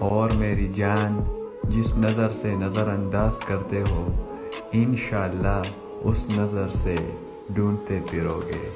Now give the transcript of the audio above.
اور میری جان جس نظر سے نظر انداز کرتے ہو، انشاءاللہ اس نظر سے ڈھونڈتے پھرو گے۔